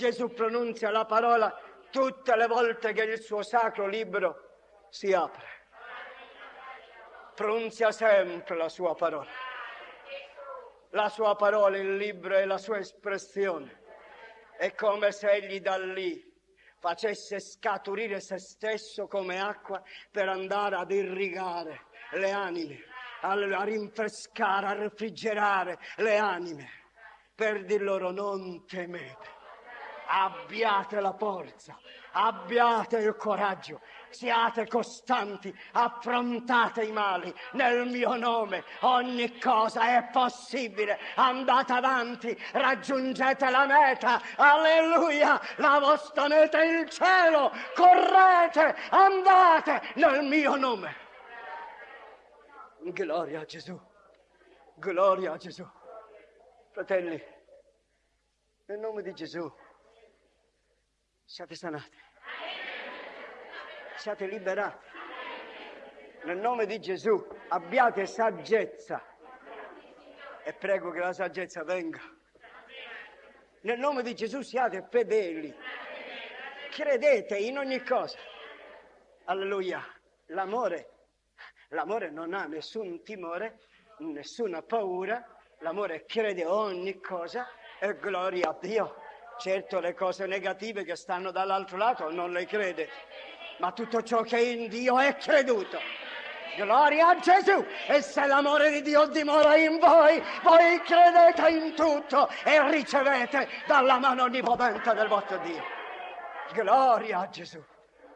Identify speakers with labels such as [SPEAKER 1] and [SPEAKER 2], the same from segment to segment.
[SPEAKER 1] Gesù pronunzia la parola tutte le volte che il suo sacro libro si apre. Pronunzia sempre la sua parola. La sua parola, il libro e la sua espressione. È come se egli da lì facesse scaturire se stesso come acqua per andare ad irrigare le anime, a rinfrescare, a refrigerare le anime, per dir loro non temete abbiate la forza, abbiate il coraggio, siate costanti, affrontate i mali nel mio nome, ogni cosa è possibile, andate avanti, raggiungete la meta, alleluia, la vostra meta è il cielo, correte, andate nel mio nome. Gloria a Gesù, gloria a Gesù. Fratelli, nel nome di Gesù siate sanati, siate liberati. Nel nome di Gesù abbiate saggezza e prego che la saggezza venga. Nel nome di Gesù siate fedeli, credete in ogni cosa. Alleluia. L'amore, l'amore non ha nessun timore, nessuna paura, l'amore crede ogni cosa e gloria a Dio. Certo le cose negative che stanno dall'altro lato non le crede, ma tutto ciò che è in Dio è creduto. Gloria a Gesù! E se l'amore di Dio dimora in voi, voi credete in tutto e ricevete dalla mano onnipotente del vostro Dio. Gloria a Gesù!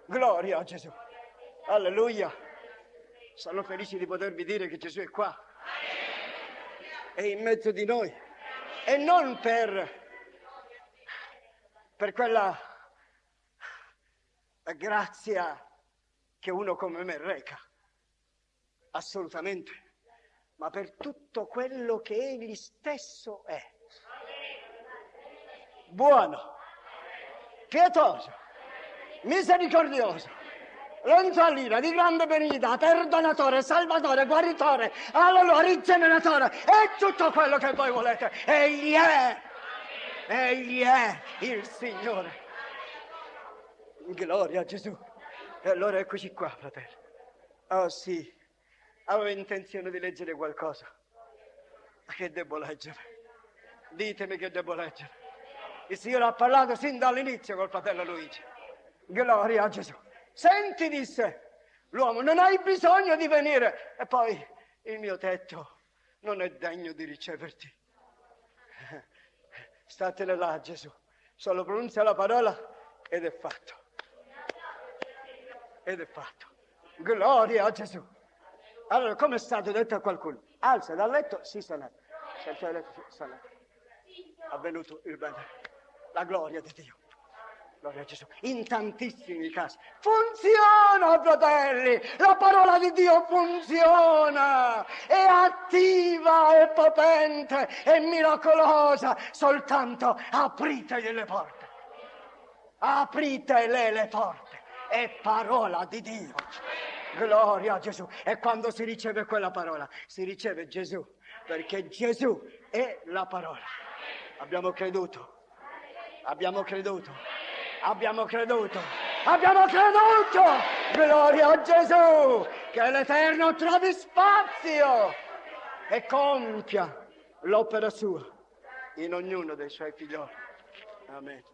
[SPEAKER 1] Gloria a Gesù! Alleluia! Sono felice di potervi dire che Gesù è qua. È in mezzo di noi. E non per per quella grazia che uno come me reca, assolutamente, ma per tutto quello che egli stesso è. Buono, pietoso, misericordioso, lentolino, di grande benignità, perdonatore, salvatore, guaritore, alleluia, rigeneratore, e tutto quello che voi volete. Egli è Egli è il Signore. Gloria a Gesù. E allora eccoci qua, fratello. Oh sì, avevo intenzione di leggere qualcosa. Ma che devo leggere? Ditemi che devo leggere. Il Signore ha parlato sin dall'inizio col fratello Luigi. Gloria a Gesù. Senti, disse l'uomo, non hai bisogno di venire. E poi il mio tetto non è degno di riceverti. Statene là, Gesù. Solo pronuncia la parola ed è fatto. Ed è fatto. Gloria a Gesù. Allora, come è stato detto a qualcuno? Alza dal letto, si sanato. Senza letto, sanato. Avvenuto il bene. La gloria di Dio. Gloria a Gesù. In tantissimi casi. Funziona, fratelli! La parola di Dio funziona! È attiva, è potente, è miracolosa. Soltanto aprite le porte. Apritele le porte. È parola di Dio. Gloria a Gesù. E quando si riceve quella parola, si riceve Gesù. Perché Gesù è la parola. Abbiamo creduto. Abbiamo creduto abbiamo creduto, abbiamo creduto, gloria a Gesù, che l'Eterno trovi spazio e compia l'opera sua in ognuno dei suoi figlioli. Amen.